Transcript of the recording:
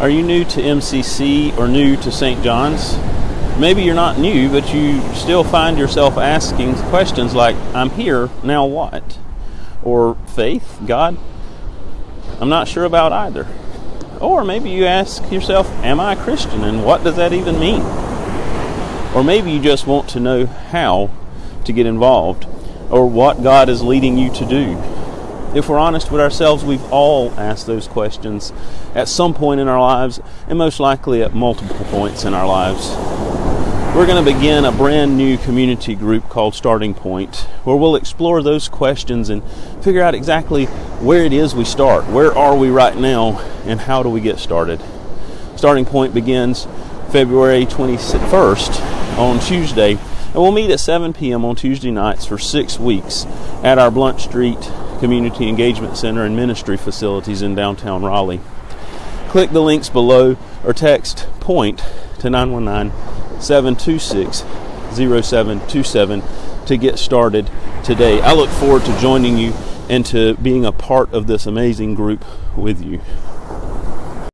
Are you new to MCC or new to St. John's? Maybe you're not new, but you still find yourself asking questions like, I'm here, now what? Or faith, God? I'm not sure about either. Or maybe you ask yourself, Am I a Christian and what does that even mean? Or maybe you just want to know how to get involved or what God is leading you to do. If we're honest with ourselves, we've all asked those questions at some point in our lives, and most likely at multiple points in our lives. We're going to begin a brand new community group called Starting Point, where we'll explore those questions and figure out exactly where it is we start. Where are we right now, and how do we get started? Starting Point begins February 21st on Tuesday, and we'll meet at 7 p.m. on Tuesday nights for six weeks at our Blount Street Community Engagement Center and Ministry facilities in downtown Raleigh. Click the links below or text POINT to 919 726 0727 to get started today. I look forward to joining you and to being a part of this amazing group with you.